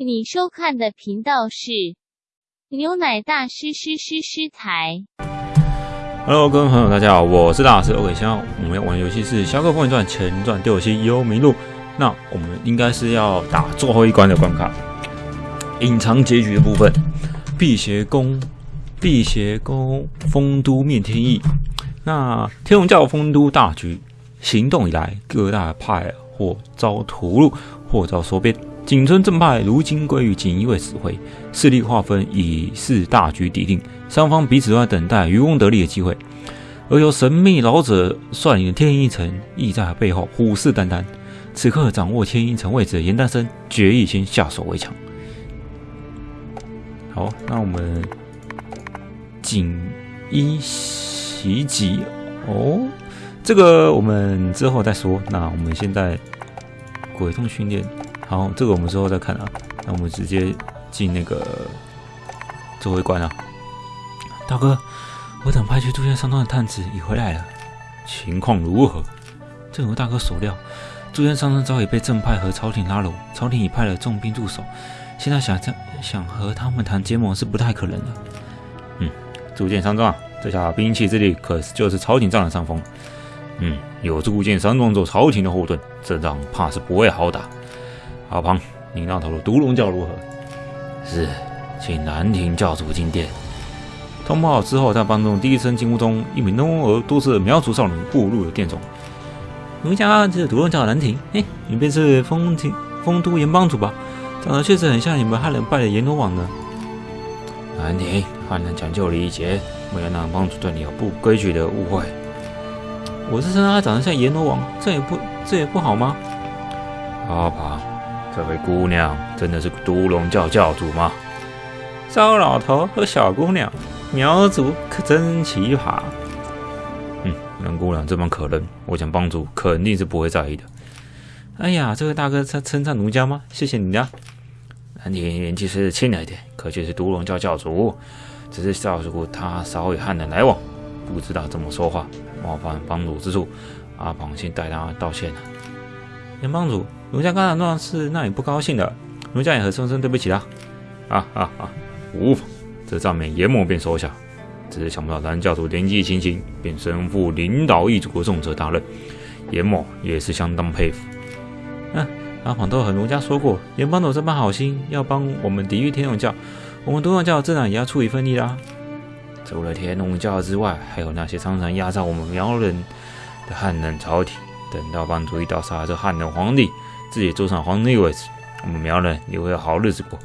你收看的频道是牛奶大师师师师台。Hello，各位朋友，大家好，我是大师 OK。现在我们要玩的游戏是《侠客风云传前传第五期幽冥录》。那我们应该是要打最后一关的关卡，隐藏结局的部分。辟邪宫，辟邪宫，丰都面天意。那天龙教丰都大局行动以来，各大派或遭屠戮，或遭收编。景村正派如今归于锦衣卫指挥，势力划分已是大局已定，双方彼此都在等待渔翁得利的机会。而由神秘老者率领的天一城亦在背后虎视眈眈。此刻掌握天一城位置的严丹生决意先下手为强。好，那我们锦衣袭击哦，这个我们之后再说。那我们现在鬼痛训练。好，这个我们之后再看啊。那我们直接进那个最后一关啊。大哥，我等派去杜仙山庄的探子已回来了，情况如何？正如大哥所料，杜仙山庄早已被正派和朝廷拉拢，朝廷已派了重兵驻守。现在想想和他们谈结盟是不太可能的。嗯，铸剑山庄，这下兵器之力可就是朝廷占了上风。嗯，有铸剑山庄做朝廷的后盾，这仗怕是不会好打。阿庞，你那头的毒龙教如何？是，请南庭教主进殿。通报好之后，在帮中第一声惊呼中，一名浓而多色的苗族少女步入了殿中。奴家这毒龙教的南庭，嘿，你便是丰庭丰都盐帮主吧？长得确实很像你们汉人拜的阎罗王呢。南庭，汉人讲究礼节，没有让帮主对你有不规矩的误会。我是称他长得像阎罗王，这也不这也不好吗？阿庞。这位姑娘真的是毒龙教教主吗？糟老头和小姑娘，苗族可真奇葩。嗯，那姑娘这般可人，我想帮主肯定是不会在意的。哎呀，这位大哥在称赞奴家吗？谢谢你呀。南庭年纪虽是轻了一点，可却是毒龙教教主，只是少主他少与汉人来往，不知道怎么说话，冒犯帮主之处，阿庞先代他道歉了。严帮主。奴家刚才那事让你不高兴的，奴家也很深深对不起啦。啊啊啊！无妨，这账面严某便收下。只是想不到蓝教主年纪轻轻便身负领导一族的重责大任，严某也是相当佩服。嗯、阿庞都和奴家说过，严帮主这般好心，要帮我们抵御天龙教，我们毒龙教自然也要出一份力啦。除了天龙教之外，还有那些常常压榨我们苗人的汉人朝廷。等到帮主一刀杀了这汉人皇帝。自己坐上皇帝位置，我们苗人也会有好日子过。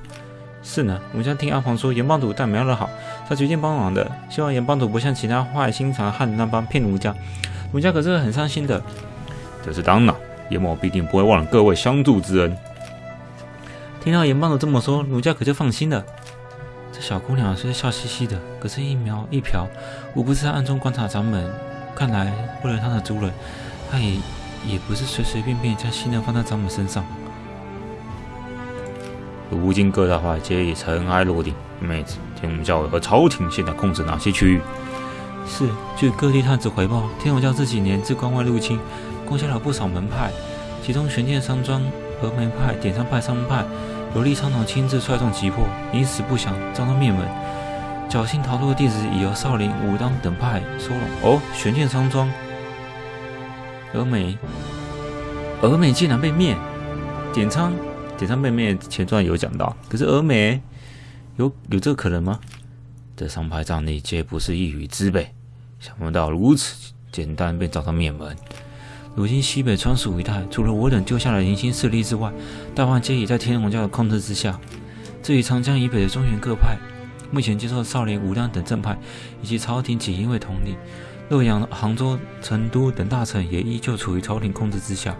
是呢，我家听阿黄说，严帮主待苗人好，他决定帮忙的。希望严帮主不像其他坏心肠汉人那般骗奴家，奴家可是很伤心的。这是当然，严某必定不会忘了各位相助之恩。听到严帮主这么说，奴家可就放心了。这小姑娘虽然笑嘻嘻的，可是一苗一瞟，无不是在暗中观察咱们。看来为了他的族人，他也。也不是随随便便将信任放在掌门身上。如今各大派皆已尘埃落定，妹子，天龙教和朝廷现在控制哪些区域？是，据各地探子回报，天龙教这几年自关外入侵，攻下了不少门派，其中玄剑山庄、峨眉派、点山派三门派，由厉苍龙亲自率众击破，因死不降，遭到灭门。侥幸逃脱的弟子已由少林、武当等派收拢。哦，玄剑山庄。峨眉，峨眉竟然被灭，点苍，点苍被灭，前传有讲到。可是峨眉有有这个可能吗？这三派战力皆不是一羽之辈，想不到如此简单便遭到灭门。如今西北川蜀一带，除了我等救下了零星势力之外，大半皆已在天龙教的控制之下。至于长江以北的中原各派，目前接受少林、武当等正派以及朝廷锦衣卫统领。洛阳、杭州、成都等大城也依旧处于朝廷控制之下。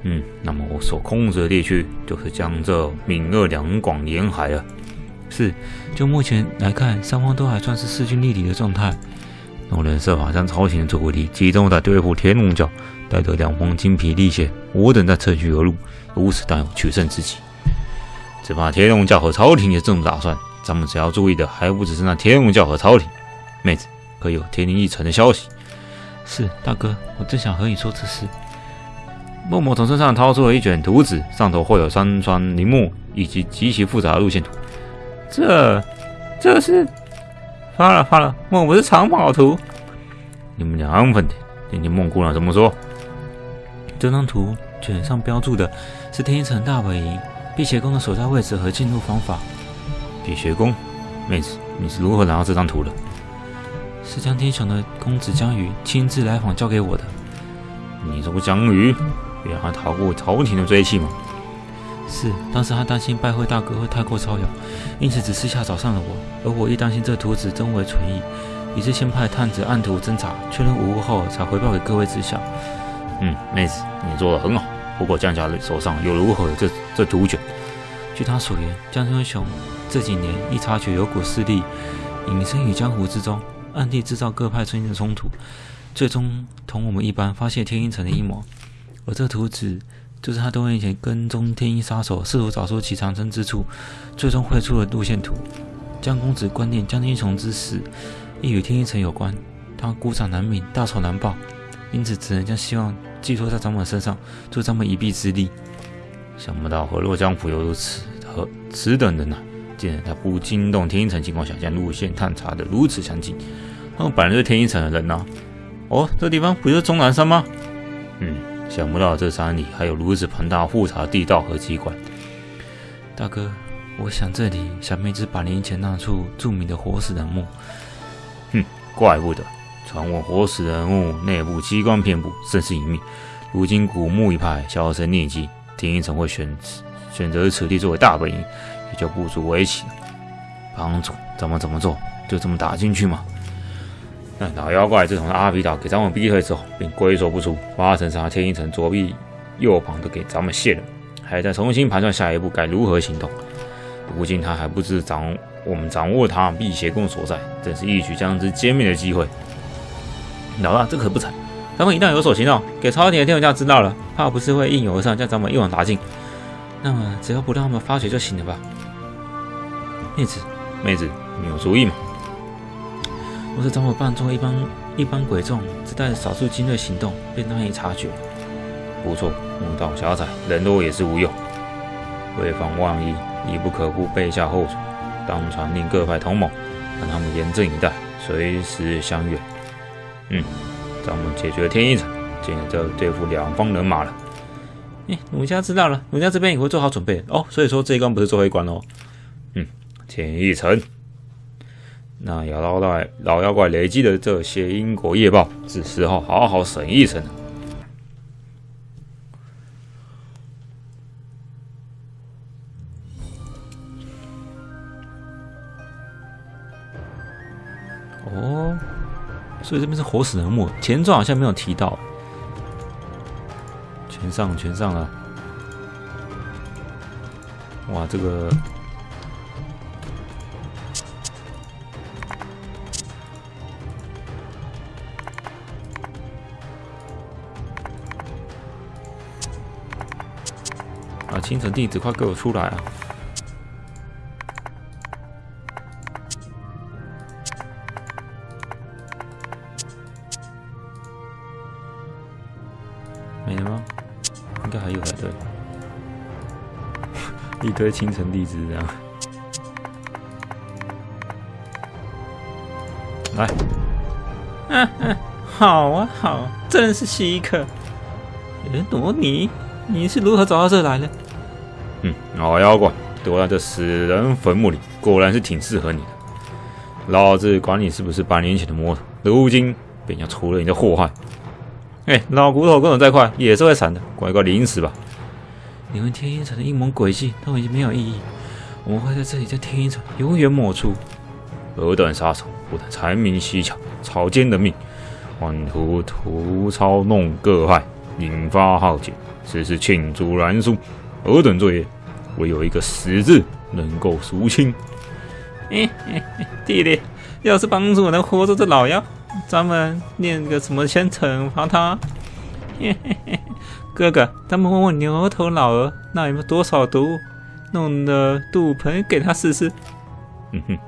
嗯，那么我所控制的地区就是江浙闽鄂两广沿海了。是，就目前来看，双方都还算是势均力敌的状态。我人设法将朝廷的注意力集中在对付天龙教，待得两方精疲力竭，我等再趁虚而入，如此大有取胜之机。只怕天龙教和朝廷也这么打算，咱们只要注意的还不只是那天龙教和朝廷。妹子。可有天灵一城的消息？是大哥，我正想和你说这事。默默从身上掏出了一卷图纸，上头绘有山川林木以及极其复杂的路线图。这，这是发了发了，莫不是藏宝图？你们俩安分点，听听孟姑娘怎么说。这张图卷上标注的是天一城大本营辟邪宫的所在位置和进入方法。辟邪宫，妹子，你是如何拿到这张图的？是江天雄的公子江宇亲自来访交给我的。你说江宇，原来逃过朝廷的追击吗？是，当时他担心拜会大哥会太过招摇，因此只私下找上了我。而我亦担心这图纸真伪存疑，于是先派探子按图侦查，确认无误后才回报给各位知晓。嗯，妹子，你做的很好。不过江家手上又如何有这这图卷？据他所言，江天雄这几年亦察觉有股势力隐身于江湖之中。暗地制造各派之间的冲突，最终同我们一般发现天鹰城的阴谋。而这图纸就是他多年前跟踪天鹰杀手，试图找出其藏身之处，最终绘出的路线图。江公子观念江天雄之死亦与天鹰城有关，他孤掌难鸣，大仇难报，因此只能将希望寄托在张猛身上，助张猛一臂之力。想不到河洛江府有如此和此等人呐！他不惊动天一城情况下，将路线探查的如此详尽。他们本来就是天一城的人呐。哦，这地方不就是终南山吗？嗯，想不到这山里还有如此庞大复杂地道和机关。大哥，我想这里想必是百年前那处著名的活死人墓。哼，怪不得。传闻活死人墓内部机关遍布，甚是隐秘。如今古墓一派销声匿迹，天一城会选选择此地作为大本营。也就不足为奇。帮主，咱们怎么做？就这么打进去吗？那老妖怪自从阿皮岛给咱们逼退之后，便龟缩不出，八成杀天一城左臂、右膀都给咱们卸了，还在重新盘算下一步该如何行动。如今他还不知掌我们掌握他辟邪功所在，真是一举将之歼灭的机会。老大，这可不成！咱们一旦有所行动，给朝廷的天文家知道了，怕不是会应有而上，将咱们一网打尽。那么，只要不让他们发觉就行了吧？妹子，妹子，你有主意吗？若是咱们扮作一帮一帮鬼众，只带少数精锐行动，便难以察觉。不错，墓道狭窄，人多也是无用。为防万一，亦不可不备下后手，当传令各派同盟，让他们严阵以待，随时相约。嗯，咱们解决天一城，接着对付两方人马了。哎，奴家知道了，奴家这边也会做好准备哦。所以说这一关不是最后一关哦。嗯天一城，那妖老怪老妖怪累积的这些因果业报，是时候好好审一审了。哦，所以这边是活死人墓，前传好像没有提到。全上，全上了！哇，这个啊。清晨弟子，快给我出来啊！堆清晨荔枝这样。来，嗯嗯，好啊好，真是稀客。哎，罗尼，你是如何找到这来的？嗯，老妖怪躲在这死人坟墓里，果然是挺适合你的。老子管你是不是百年前的魔头，如今便要除了你的祸害。哎，老骨头跟我再快也是会散的，乖乖临死吧。你们天鹰城的阴谋诡计都已经没有意义，我们会在这里将天鹰城永远抹除。尔等杀手不但财迷西巧，草菅人命，妄图图操弄各派，引发浩劫，此事罄竹难书。尔等作业，唯有一个死字能够赎清。弟弟，要是帮助我能活捉这老妖，咱们念个什么先惩罚他？嘿嘿嘿哥哥，咱们问问牛头老儿，那有没有多少毒物，弄的肚盆给他试试？哼哼，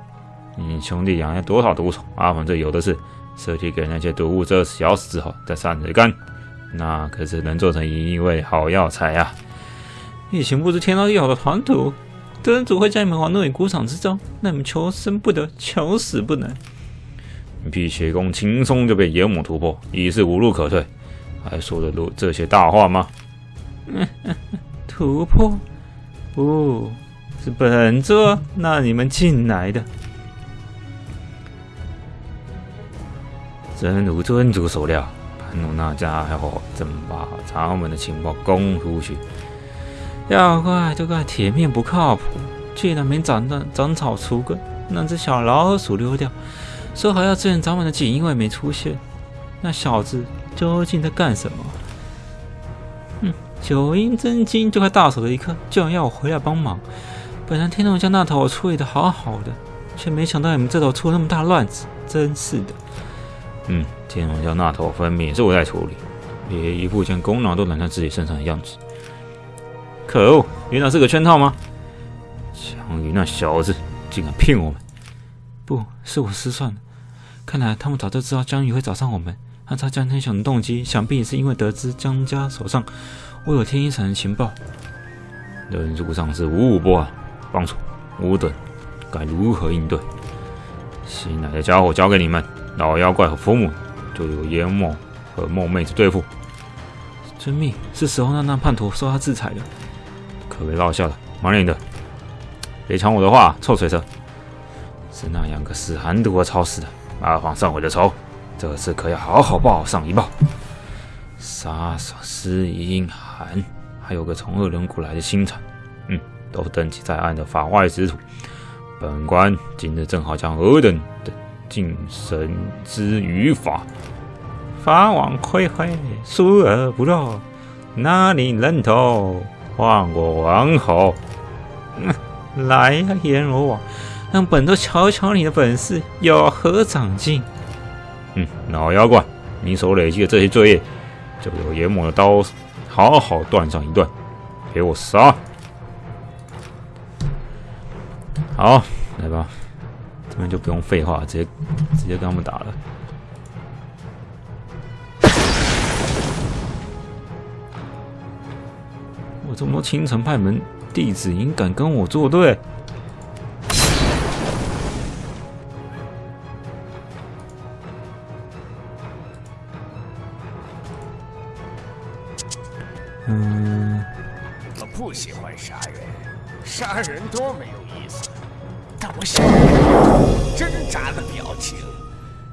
你兄弟养了多少毒虫？阿鹏这有的是，设计给那些毒物蛰死、咬死之后，再散着干。那可是能做成一味好药材啊！疫情不知天道地好的团土，德仁主会将你们往那里鼓掌之中，那你们求生不得，求死不能。辟邪功轻松就被炎魔突破，已是无路可退，还说得出这些大话吗？突破？不是本座让你们进来的。真如尊主所料，潘努那家伙正把咱们的情报供出去。要怪就怪铁面不靠谱，居然没斩断，斩草除根，让只小老鼠溜掉。说好要支援咱们的锦衣卫没出现，那小子究竟在干什么？哼，九阴真经就快到手的一刻，竟然要我回来帮忙。本来天龙江那头我处理的好好的，却没想到你们这头出那么大乱子，真是的。嗯，天龙江那头分明是我在处理，连一副将功劳都揽在自己身上的样子。可恶，原来是个圈套吗？江宇那小子竟敢骗我们！不是我失算了，看来他们早就知道江宇会找上我们。按照江天雄的动机，想必也是因为得知江家手上握有天一城的情报。人数上是五五波啊，帮主，吾等该如何应对？新来的家伙交给你们，老妖怪和父母就由炎魔和梦妹子对付。遵命，是时候让那叛徒受他制裁了。可别落下了，慢点的，别抢我的话，臭水蛇。是那两个死寒毒我操死的，麻烦上我的仇，这次可要好好报上一报。杀手司音寒，还有个从恶人谷来的星辰，嗯，都登记在案的法外之徒。本官今日正好将尔等的晋升之于法，法网恢恢，疏而不漏，哪里认头？换我王侯。来呀，阎罗王！让本座瞧瞧你的本事有何长进！嗯，老妖怪，你所累积的这些罪业，就由阎魔的刀好好断上一段，给我杀！好，来吧，这边就不用废话，直接直接跟他们打了。我这么多青城派门弟子，竟敢跟我作对！我不喜欢杀人，杀人多没有意思。但我想挣扎的表情，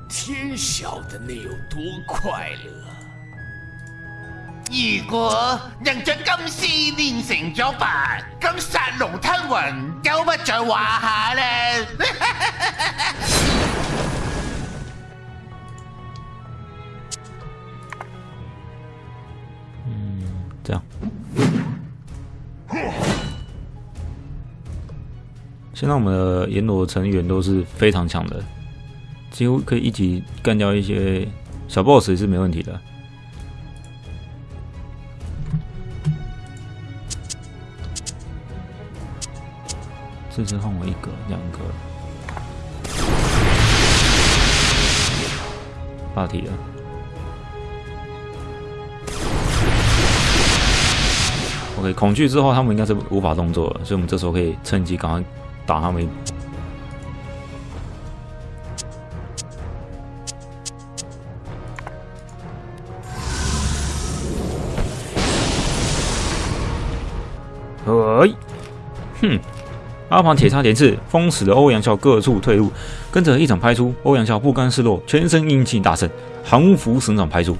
天晓得那有多快乐。如果能将金丝练成咗白，咁杀龙吞云就不在话下咧。现在我们的阎罗成员都是非常强的，几乎可以一起干掉一些小 boss 也是没问题的。这次换我一个、两个，霸体了。OK，恐惧之后他们应该是无法动作了，所以我们这时候可以趁机赶快打他们。哎，哼！阿庞铁叉连刺，封死了欧阳笑各处退路，跟着一掌拍出，欧阳笑不甘示弱，全身阴气大盛，降服神掌拍出，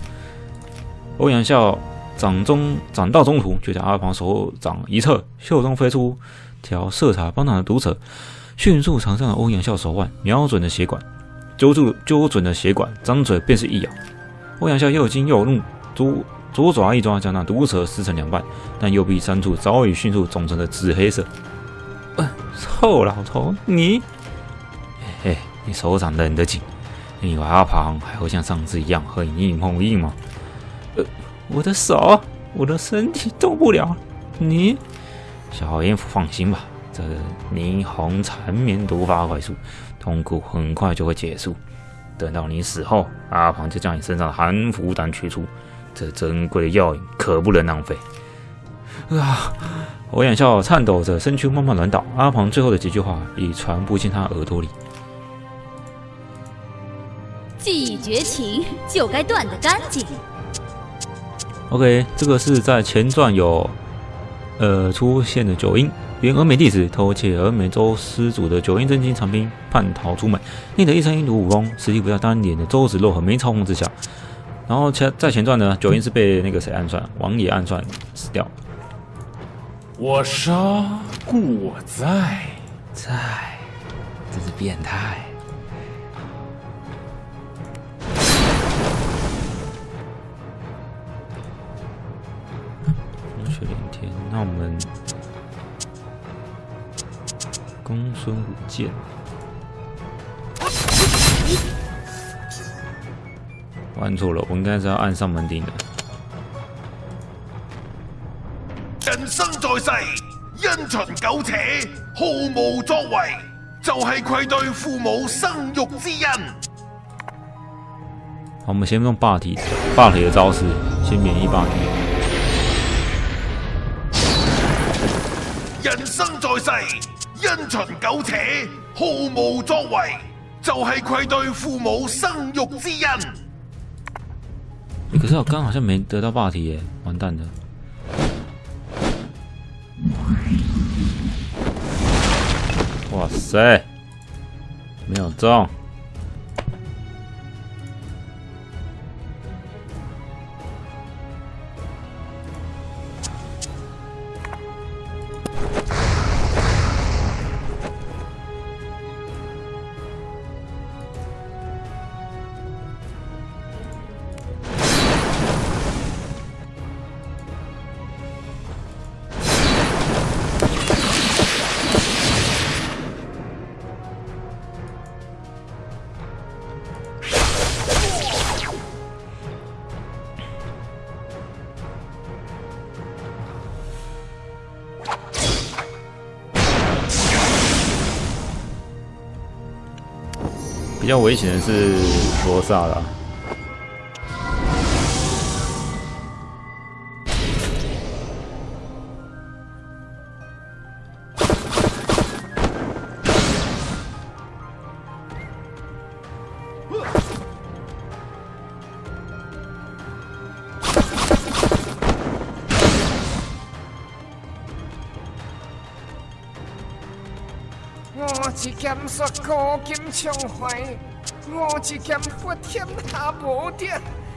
欧阳笑。掌中掌到中途，就将阿庞手掌一侧，袖中飞出条色彩斑斓的毒蛇，迅速缠上了欧阳笑手腕，瞄准了血管，揪住揪准了血管，张嘴便是一咬。欧阳笑又惊又怒，左左爪一抓，将那毒蛇撕成两半，但右臂三处早已迅速肿成了紫黑色。臭老头，你，嘿嘿，你手掌冷得紧，你以为阿庞还会像上次一样和你硬碰硬吗？我的手，我的身体动不了。你，小蝙蝠，放心吧，这霓虹缠绵毒发快速，痛苦很快就会结束。等到你死后，阿庞就将你身上的寒符丹取出，这珍贵的药引可不能浪费。啊！我眼笑，颤抖着身躯慢慢软倒。阿庞最后的几句话已传不进他耳朵里。既已绝情，就该断得干净。OK，这个是在前传有呃出现了九阴，原峨眉弟子偷窃峨眉州施主的九阴真经藏兵，叛逃出门，令得一身阴毒武功，实力不到当年的周芷若和梅超风之下。然后前在前传呢，九阴是被那个谁暗算，王爷暗算死掉。我杀故我在，在，真是变态。那我们公孙武剑。按错了，我应该是要按上门顶的。人生在世，因循苟且，毫无作为，就系愧对父母生育之恩。好，我们先用霸体霸体的招式，先免疫霸体。人生在世，因循苟且，毫无作为，就系愧对父母生育之恩。可是我刚好像没得到霸体耶，完蛋了。哇塞，没有中。比较危险的是罗萨啦。古今畅怀，我一剑发天下无敌，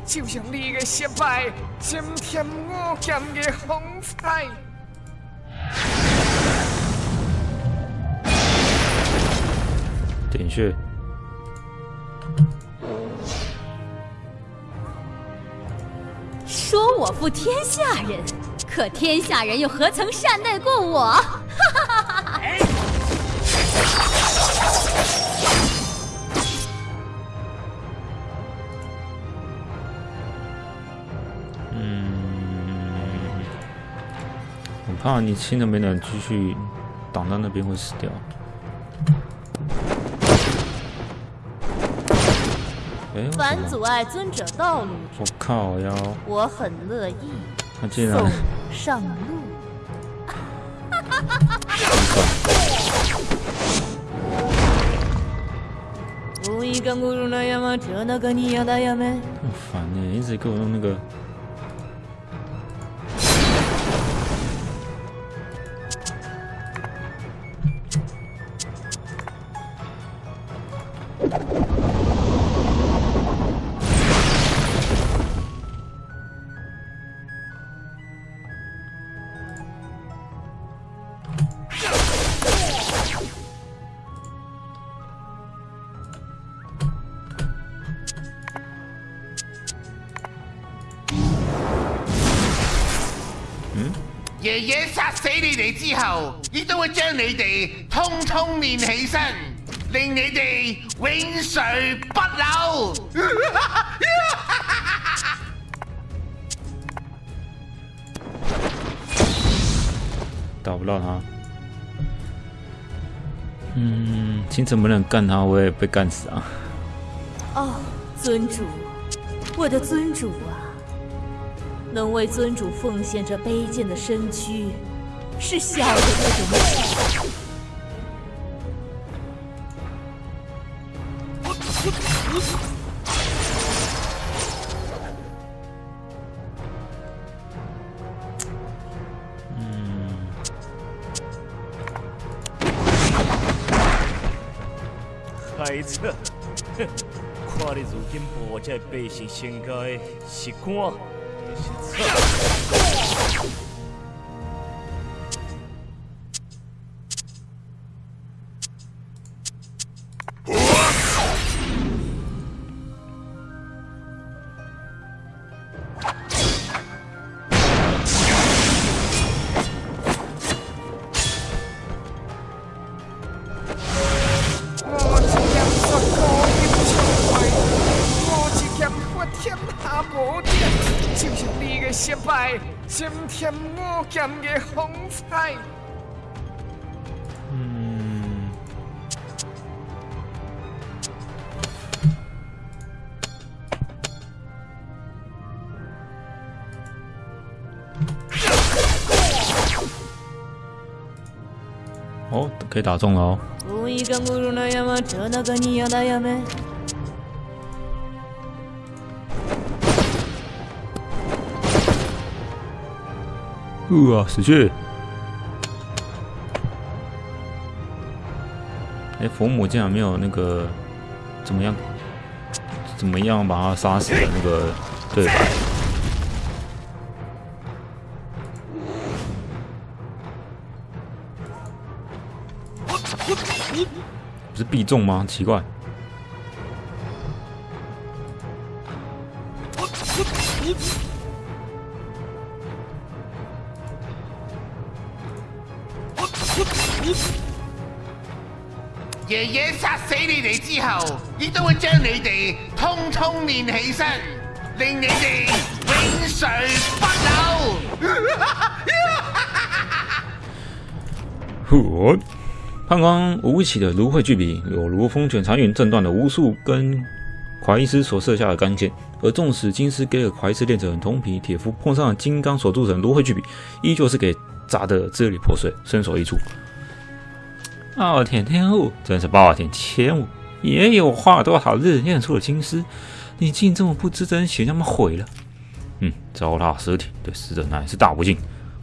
就像你的失败，增添我剑的风采。点穴，说我负天下人，可天下人又何曾善待过我？嗯，我怕你新的没能继续挡到那边会死掉。哎、为什凡阻碍尊者道路，我靠腰，我很乐意他竟然送上路。无意干咕噜那呀嘛，这那个你呀的呀没？很烦呢，一直给我用那个。練起身，令你哋永垂不朽。打不到他。嗯，星辰不能干他，我也被干死啊！哦，尊主，我的尊主啊，能为尊主奉献这卑贱的身躯，是小人的荣百姓身家的是官，我剑的风采。嗯，哦，可以打中了哦。不啊死去哎佛母竟然没有那个怎么样怎么样把他杀死的那个对我我我不是必中吗？奇怪。爷爷杀死你哋之后，亦都会将你哋通通練起身，令你哋永垂不朽。判官吴起的芦荟巨笔，有如风卷残云，震断了无数根怀伊斯所射下的钢剑。而纵使金丝给尔怀伊斯炼成铜皮铁肤，碰上了金刚所铸成芦荟巨笔，依旧是给砸得支离破碎，身首异处。傲天天物，真是暴殄天物！爷爷，我花了多少日练出了金丝，你竟这么不知珍惜，那么毁了？嗯，糟蹋尸体，对死者乃是大不敬。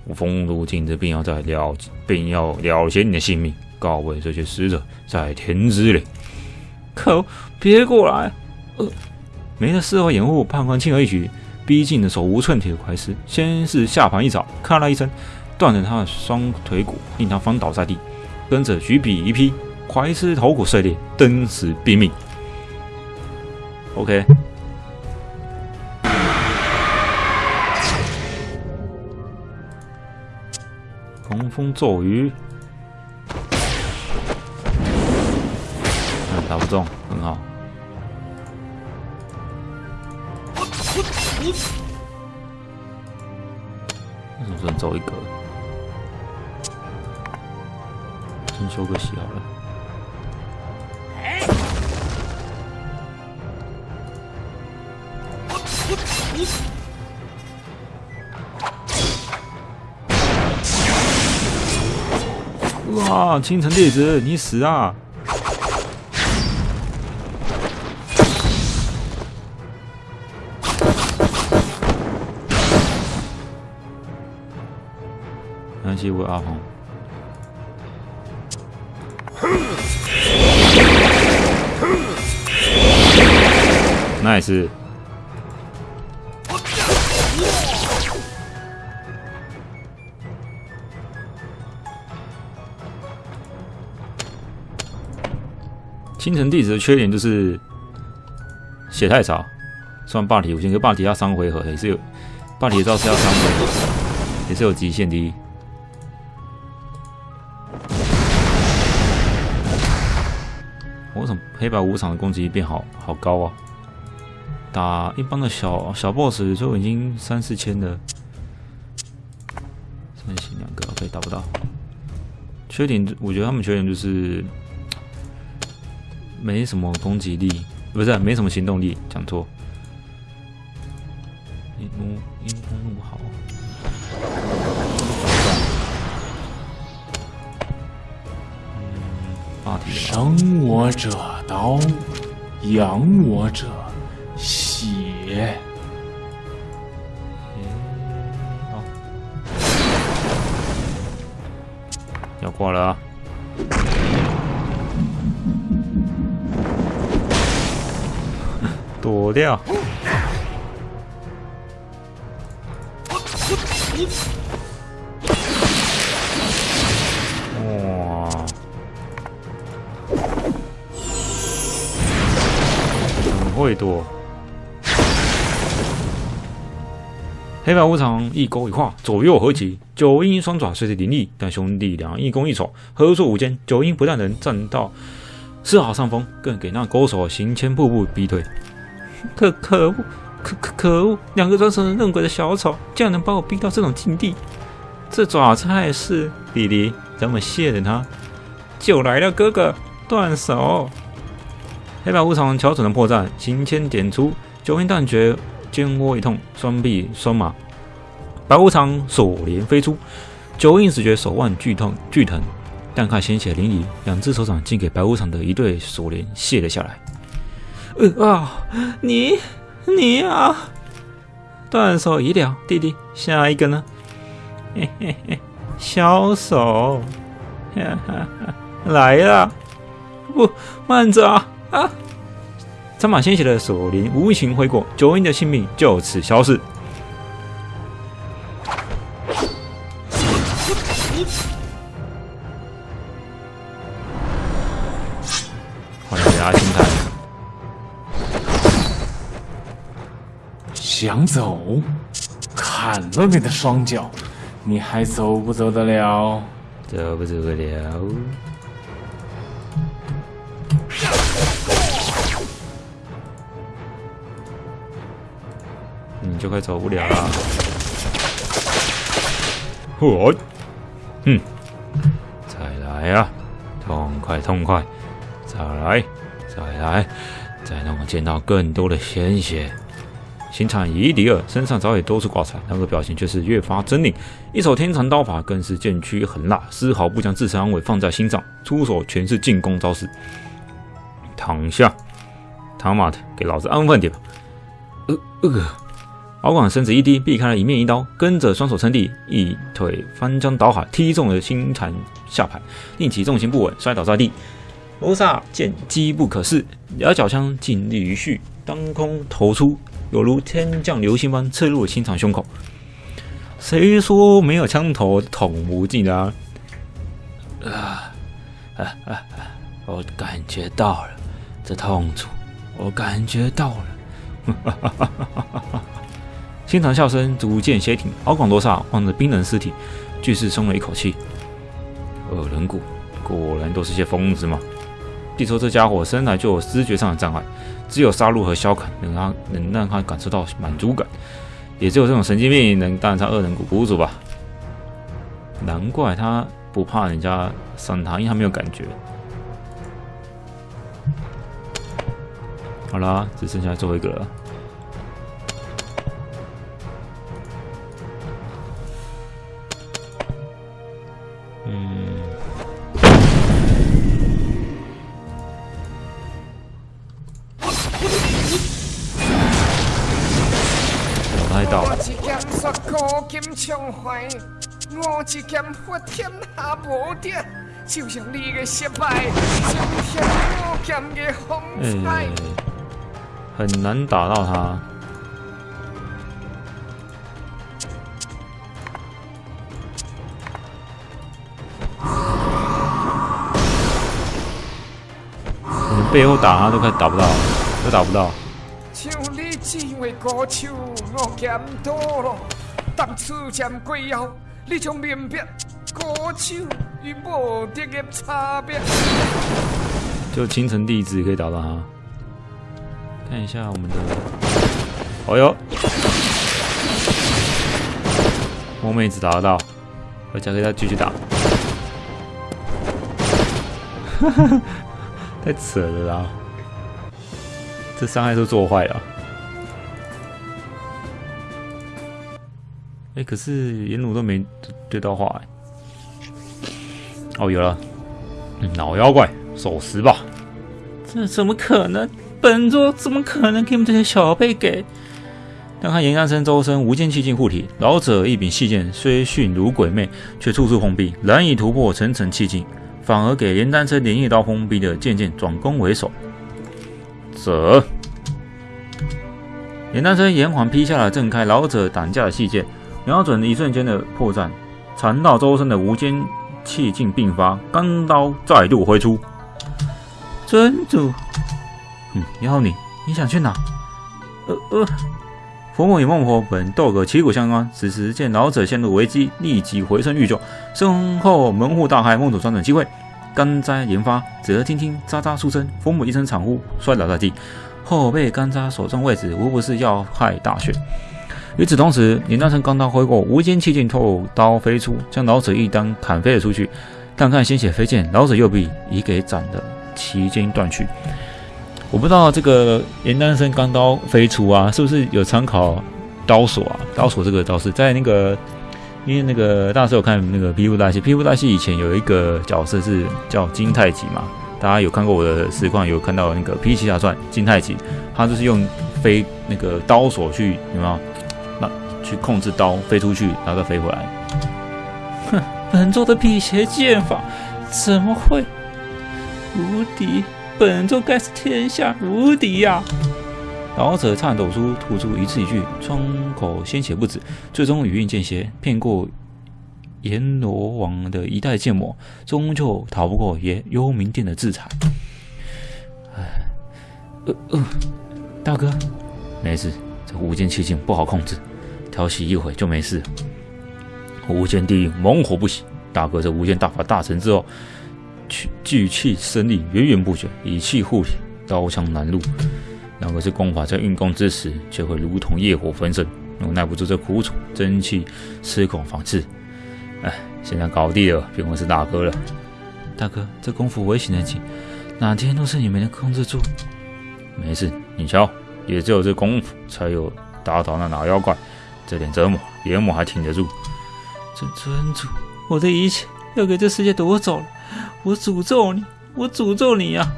我风如今日便要在了，便要了结你的性命，告慰这些死者在天之灵。可，别过来！呃，没了丝毫掩护，判官轻而易举逼近了手无寸铁的怀斯，先是下盘一爪，咔啦一声断了他的双腿骨，令他翻倒在地。跟着举笔一劈，怀斯头骨碎裂，登时毙命。OK，狂风骤雨，嗯，打不中，很好。为什么只能走一格？先修个习好了。哇！青城弟子，你死啊！没关系，我有 nice。青城弟子的缺点就是血太少，虽然霸体五星，可霸体要三回合也是有，霸体招是要三回合，也是有极限的。为什么黑白无常的攻击力变好好高啊？打一般的小小 boss 就已经三四千的，三星两个 OK 打不到。缺点我觉得他们缺点就是没什么攻击力，不是没什么行动力，讲错。一怒阴风怒号。嗯，八体的吧生我者刀，养我者血。好，要挂了啊！躲掉。哇！很会躲。黑白无常一勾一画，左右合击，九阴双爪虽是凌厉，但兄弟俩一攻一守，合作无间。九阴不但能占到丝毫上风，更给那勾手行千步步逼退。可可恶，可可可恶！两个装神弄鬼的小丑，竟然能把我逼到这种境地！这爪菜是弟弟，咱们谢了他。就来了，哥哥，断手！黑白无常瞧准了破绽，行千点出，九阴断绝，肩窝一痛，双臂酸麻，白无常锁链飞出，九阴只觉手腕剧痛剧疼，但看鲜血淋漓，两只手掌竟给白无常的一对锁链卸了下来。呃啊，你你啊！断手已了，弟弟，下一个呢？嘿嘿嘿，小手，哈哈哈，来了！不，慢着啊啊！沾满鲜血的锁链无情挥过，九英的性命就此消逝。欢迎大家精彩！想走？砍了你的双脚，你还走不走得了？走不走得了？就快走不了了。嚯！哼！再来啊！痛快痛快！再来！再来！再让我见到更多的鲜血！形产夷狄尔身上早已多处挂彩，那个表情却是越发狰狞。一手天蚕刀法更是剑躯狠辣，丝毫不将自身安危放在心上，出手全是进攻招式。躺下，他妈的，给老子安分点吧！呃呃，敖广身子一低，避开了一面一刀，跟着双手撑地，一腿翻江倒海，踢中了星禅下盘，令其重心不稳，摔倒在地。罗刹见机不可失，两脚枪尽力于续，当空投出，犹如天降流星般刺入了星场胸口。谁说没有枪头捅不进啊？啊啊啊！我感觉到了这痛楚，我感觉到了。哈哈哈哈哈哈！星场笑声逐渐歇停，敖广罗刹望着冰冷尸体，巨是松了一口气。恶人谷果然都是些疯子嘛！据说这家伙生来就有知觉上的障碍，只有杀戮和消砍能让能让他感受到满足感，也只有这种神经病能当上恶人谷谷主吧。难怪他不怕人家伤他，因为他没有感觉。好啦，只剩下最后一个了。天下无敌，就像你的失败，今天我剑的风采哎。，很难打到他。背后打他都快打不到，都打不到。像你只为高手，我剑多了。当初见过后，你将明白高手与无敌的差别。就青城弟子可以打到他。看一下我们的，哦哟，摸妹子打得到，而且可以再继续打。太扯了啦！这伤害都做坏了。哎，可是颜鲁都没对到话哎。哦，有了，老妖怪，守时吧。这怎么可能？本座怎么可能给你们这些小辈给？但看严丹生周身无间气劲护体，老者一柄细剑虽迅如鬼魅，却处处碰壁，难以突破层层气劲，反而给严丹生连一刀锋逼的渐渐转攻为守。者！严丹生延缓劈下了震开老者挡架的细剑，瞄准一瞬间的破绽，缠绕周身的无间气劲并发，钢刀再度挥出。尊主，嗯，要你，你想去哪？呃呃，佛母与孟婆本斗个旗鼓相当，此时见老者陷入危机，立即回身欲救，身后门户大开，孟主抓准机会，干灾连发，只听听喳喳数声，佛母一声惨呼，摔倒在地。后背干扎所中位置，无不是要害大血。与此同时，林丹成钢刀挥过，无间气劲透刀飞出，将老者一刀砍飞了出去。但看鲜血飞溅，老者右臂已给斩得奇筋断去。我不知道这个严丹生钢刀飞出啊，是不是有参考刀锁啊？刀锁这个招式在那个，因为那个大师有看那个皮肤大戏，皮肤大戏以前有一个角色是叫金太极嘛。大家有看过我的实况，有看到那个《皮奇侠传》金太极，他就是用飞那个刀锁去有没有？那去控制刀飞出去，然后再飞回来。哼，本座的辟邪剑法怎么会无敌？本座该是天下无敌呀！老者颤抖出吐出一字一句，窗口鲜血不止，最终语音间歇，骗过。阎罗王的一代剑魔，终究逃不过耶幽冥殿的制裁。哎，呃呃，大哥，没事，这无间气劲不好控制，调息一会就没事。无间地狱猛火不息，大哥这无间大法大成之后，聚聚气生力，源源不绝，以气护体，刀枪难入。那个是功法在运功之时，就会如同业火焚身，我耐不住这苦楚，真气失控放肆。哎，现在搞定了，别问是大哥了。大哥，这功夫危险的紧，哪天都是你没能控制住。没事，你瞧，也只有这功夫，才有打倒那老妖怪。这点折磨，阎魔还挺得住。尊尊主，我的一切要给这世界夺走了，我诅咒你，我诅咒你呀！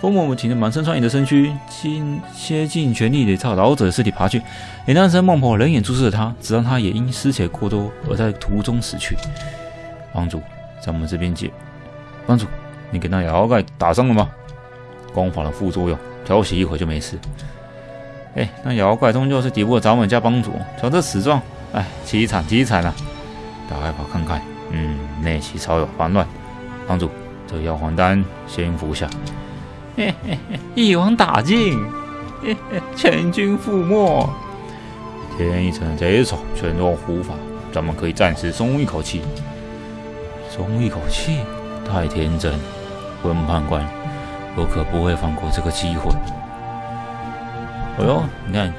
风魔母挺着满身疮痍的身躯，尽竭尽全力地朝老者的尸体爬去。连当时孟婆冷眼注视着他，直到他也因失血过多而在途中死去。帮主，在我们这边接。帮主，你给那妖怪打伤了吗？光法的副作用，调息一会就没事。哎，那妖怪终究是敌不过咱们家帮主，瞧这死状，哎，凄惨凄惨啊！打开跑看看，嗯，内气稍有烦乱。帮主，这药黄丹先服下。嘿嘿嘿，一网打尽，嘿嘿，全军覆没。天一城贼首全落护法，咱们可以暂时松一口气。松一口气？太天真，温判官，我可不会放过这个机会。哦呦，你看，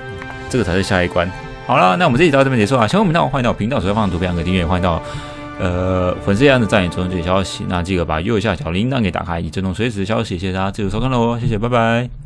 这个才是下一关。好了，那我们这集到这边结束啊。喜欢我们频道，欢迎到频道首页放图片，按个订阅，欢迎到。呃，粉丝一样的赞与追踪最新消息，那记得把右下角铃铛给打开，以追踪随时消息。谢谢大家记得收看喽，谢谢，拜拜。